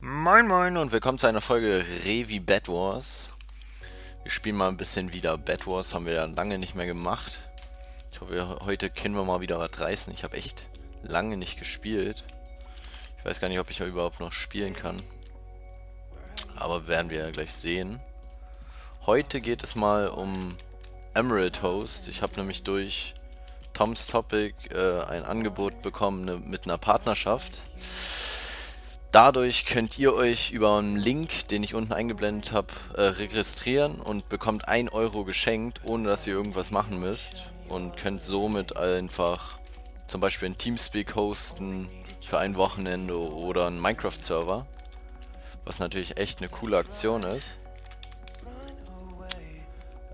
Moin Moin und willkommen zu einer Folge Revi Bad Wars. Wir spielen mal ein bisschen wieder Bad Wars, haben wir ja lange nicht mehr gemacht. Ich hoffe, heute können wir mal wieder was reißen. Ich habe echt lange nicht gespielt. Ich weiß gar nicht, ob ich überhaupt noch spielen kann. Aber werden wir ja gleich sehen. Heute geht es mal um Emerald Host. Ich habe nämlich durch Tom's Topic äh, ein Angebot bekommen ne, mit einer Partnerschaft. Dadurch könnt ihr euch über einen Link, den ich unten eingeblendet habe, äh, registrieren und bekommt 1 Euro geschenkt, ohne dass ihr irgendwas machen müsst. Und könnt somit einfach zum Beispiel ein Teamspeak hosten für ein Wochenende oder einen Minecraft-Server. Was natürlich echt eine coole Aktion ist.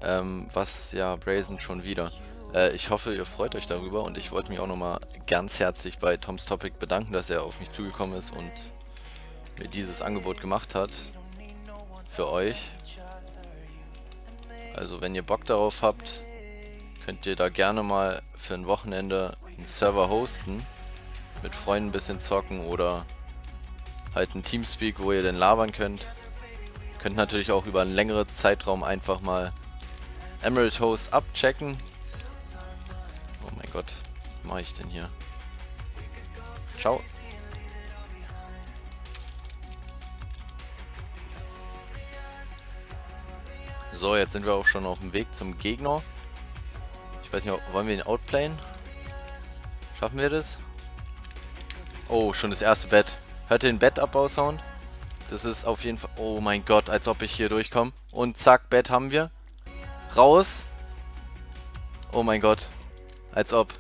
Ähm, was, ja, Brazen schon wieder. Äh, ich hoffe, ihr freut euch darüber und ich wollte mich auch nochmal ganz herzlich bei Toms Topic bedanken, dass er auf mich zugekommen ist und mir dieses Angebot gemacht hat. Für euch. Also wenn ihr Bock darauf habt, könnt ihr da gerne mal für ein Wochenende einen Server hosten. Mit Freunden ein bisschen zocken oder halt ein Teamspeak, wo ihr denn labern könnt. Könnt natürlich auch über einen längeren Zeitraum einfach mal Emerald Host abchecken. Oh mein Gott, was mache ich denn hier? Ciao. So, jetzt sind wir auch schon auf dem Weg zum Gegner. Ich weiß nicht, wollen wir ihn outplayen? Schaffen wir das? Oh, schon das erste Bett. Hört ihr den Bettabbau-Sound? Das ist auf jeden Fall... Oh mein Gott, als ob ich hier durchkomme. Und zack, Bett haben wir. Raus. Oh mein Gott. Als ob.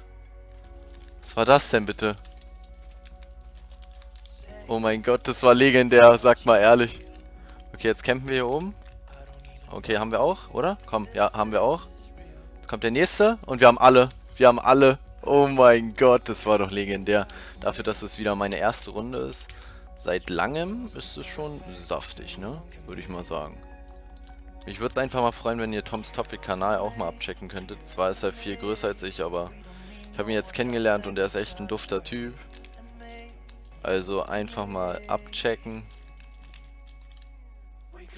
Was war das denn bitte? Oh mein Gott, das war legendär, sagt mal ehrlich. Okay, jetzt campen wir hier oben. Okay, haben wir auch, oder? Komm, ja, haben wir auch. Jetzt kommt der nächste und wir haben alle. Wir haben alle. Oh mein Gott, das war doch legendär. Dafür, dass es wieder meine erste Runde ist. Seit langem ist es schon saftig, ne? Würde ich mal sagen. Mich würde es einfach mal freuen, wenn ihr Toms Topic-Kanal auch mal abchecken könntet. Zwar ist er viel größer als ich, aber ich habe ihn jetzt kennengelernt und er ist echt ein dufter Typ. Also einfach mal abchecken.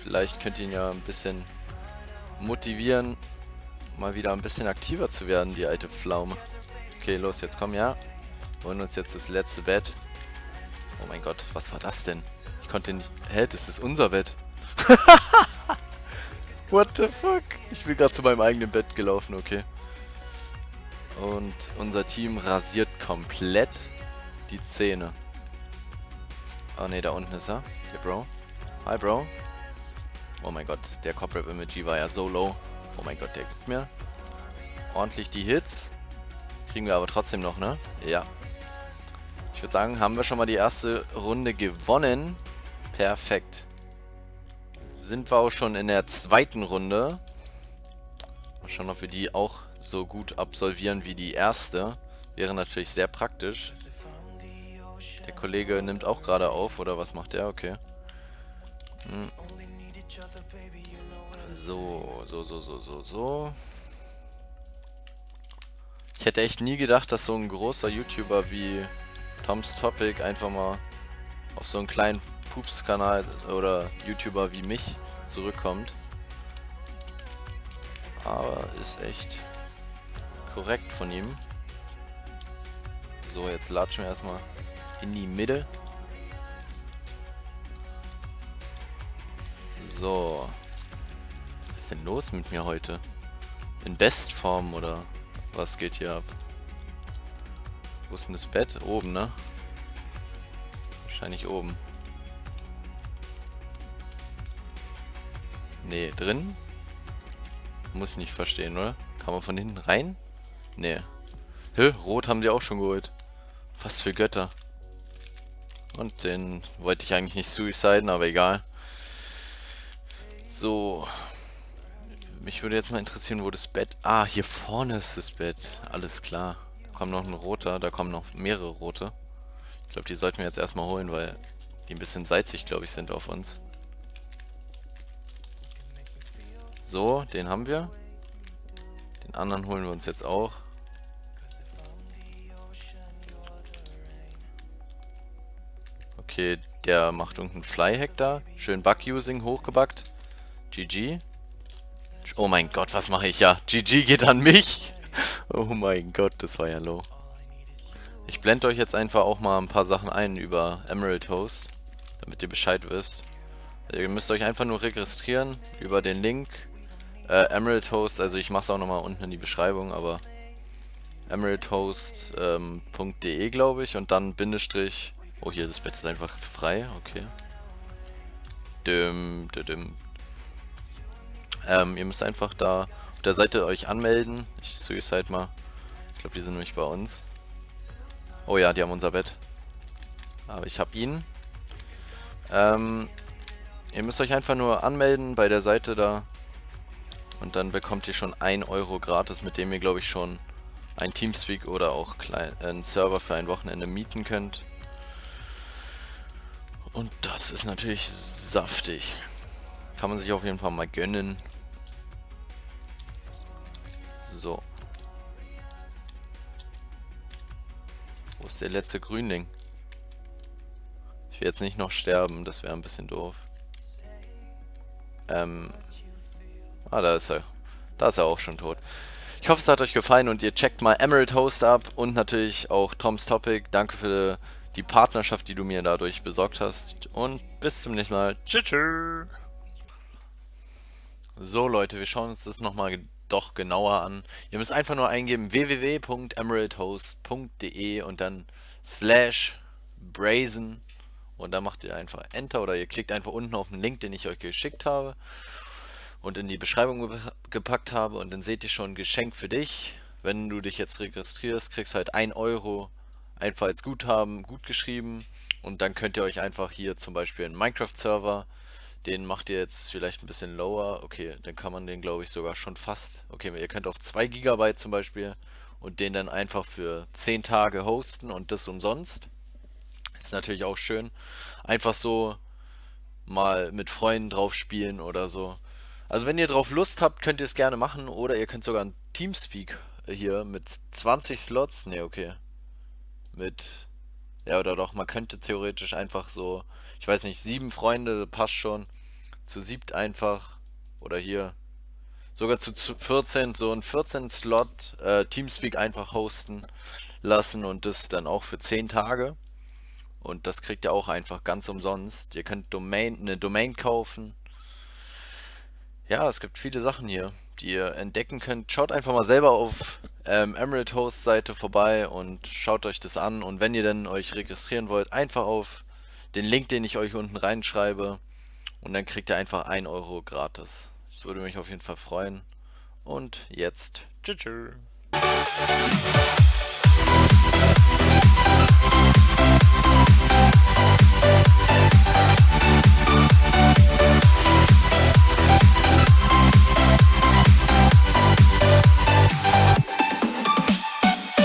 Vielleicht könnt ihr ihn ja ein bisschen motivieren, mal wieder ein bisschen aktiver zu werden, die alte Pflaume. Okay, los, jetzt komm, ja. Holen uns jetzt das letzte Bett. Oh mein Gott, was war das denn? Ich konnte nicht... Hä, das ist unser Bett. What the fuck? Ich bin gerade zu meinem eigenen Bett gelaufen, okay. Und unser Team rasiert komplett die Zähne. Ah ne, da unten ist er. Hier, Bro. Hi, Bro. Oh mein Gott, der Corporate Emoji war ja so low. Oh mein Gott, der gibt mir ordentlich die Hits. Kriegen wir aber trotzdem noch, ne? Ja. Ich würde sagen, haben wir schon mal die erste Runde gewonnen. Perfekt. Sind wir auch schon in der zweiten Runde. Mal schauen, ob wir die auch so gut absolvieren wie die erste. Wäre natürlich sehr praktisch. Der Kollege nimmt auch gerade auf, oder was macht der? Okay. Hm. So, so, so, so, so, so. Ich hätte echt nie gedacht, dass so ein großer YouTuber wie Tom's Topic einfach mal auf so einen kleinen Pups-Kanal oder YouTuber wie mich zurückkommt. Aber ist echt korrekt von ihm. So, jetzt latschen wir erstmal in die Mitte. So ist denn los mit mir heute? In Bestform oder was geht hier ab? Wo ist denn das Bett? Oben, ne? Wahrscheinlich oben. Nee, drin? Muss ich nicht verstehen, oder? Kann man von hinten rein? Nee. Hä? Rot haben die auch schon geholt. Was für Götter. Und den wollte ich eigentlich nicht suiciden, aber egal. So, mich würde jetzt mal interessieren, wo das Bett... Ah, hier vorne ist das Bett. Alles klar. Da kommt noch ein roter, da kommen noch mehrere rote. Ich glaube, die sollten wir jetzt erstmal holen, weil die ein bisschen salzig, glaube ich, sind auf uns. So, den haben wir. Den anderen holen wir uns jetzt auch. Okay, der macht irgendeinen Fly-Hack da. Schön Bug-Using hochgebackt. GG. Oh mein Gott, was mache ich? Ja, GG geht an mich. Oh mein Gott, das war ja low. Ich blende euch jetzt einfach auch mal ein paar Sachen ein über Emerald Host, damit ihr Bescheid wisst. Ihr müsst euch einfach nur registrieren über den Link äh, Emerald Host, also ich mache es auch nochmal unten in die Beschreibung, aber emeraldhost.de ähm, glaube ich und dann Bindestrich. Oh, hier das Bett ist einfach frei, okay. Dim, dim. Ähm, ihr müsst einfach da auf der Seite euch anmelden. Ich suicide mal. Ich glaube, die sind nämlich bei uns. Oh ja, die haben unser Bett. Aber ich habe ihn. Ähm, ihr müsst euch einfach nur anmelden bei der Seite da. Und dann bekommt ihr schon 1 Euro gratis, mit dem ihr, glaube ich, schon ein Teamspeak oder auch klein, einen Server für ein Wochenende mieten könnt. Und das ist natürlich saftig. Kann man sich auf jeden Fall mal gönnen. So. Wo ist der letzte Grünling? Ich will jetzt nicht noch sterben, das wäre ein bisschen doof. Ähm. Ah, da ist er. Da ist er auch schon tot. Ich hoffe, es hat euch gefallen und ihr checkt mal Emerald Host ab und natürlich auch Toms Topic. Danke für die Partnerschaft, die du mir dadurch besorgt hast. Und bis zum nächsten Mal. Tschüss. So Leute, wir schauen uns das nochmal doch genauer an. Ihr müsst einfach nur eingeben www.emeraldhost.de und dann slash brazen und dann macht ihr einfach Enter oder ihr klickt einfach unten auf den Link, den ich euch geschickt habe und in die Beschreibung ge gepackt habe und dann seht ihr schon Geschenk für dich. Wenn du dich jetzt registrierst, kriegst halt 1 Euro einfach als Guthaben gut geschrieben und dann könnt ihr euch einfach hier zum Beispiel einen Minecraft-Server den macht ihr jetzt vielleicht ein bisschen lower. Okay, dann kann man den, glaube ich, sogar schon fast... Okay, ihr könnt auf 2 GB zum Beispiel und den dann einfach für 10 Tage hosten und das umsonst. Ist natürlich auch schön. Einfach so mal mit Freunden drauf spielen oder so. Also wenn ihr drauf Lust habt, könnt ihr es gerne machen oder ihr könnt sogar ein Teamspeak hier mit 20 Slots. Ne, okay. Mit ja, oder doch, man könnte theoretisch einfach so, ich weiß nicht, sieben Freunde, passt schon. Zu siebt einfach, oder hier, sogar zu 14, so ein 14-Slot äh, Teamspeak einfach hosten lassen und das dann auch für 10 Tage. Und das kriegt ihr auch einfach ganz umsonst. Ihr könnt Domain, eine Domain kaufen. Ja, es gibt viele Sachen hier, die ihr entdecken könnt. Schaut einfach mal selber auf ähm, Emerald Host Seite vorbei und schaut euch das an. Und wenn ihr dann euch registrieren wollt, einfach auf den Link, den ich euch unten reinschreibe. Und dann kriegt ihr einfach 1 Euro gratis. Das würde mich auf jeden Fall freuen. Und jetzt, tschüss.